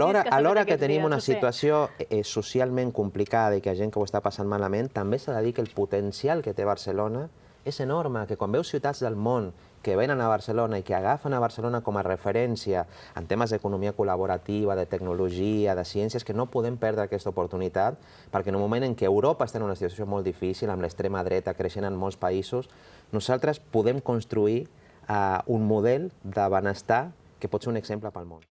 Alhora, alhora que tenim una situació eh, eh, socialment complicada i que hi ha gent que ho està passant malament, també s'ha de dir que el potencial que té Barcelona és enorme, que quan veus ciutats del món que venen a Barcelona i que agafen a Barcelona com a referència en temes d'economia col·laborativa, de tecnologia, de ciències, que no podem perdre aquesta oportunitat, perquè en un moment en què Europa està en una situació molt difícil, amb l'extrema dreta creixent en molts països, nosaltres podem construir eh, un model de benestar que pot ser un exemple pel món.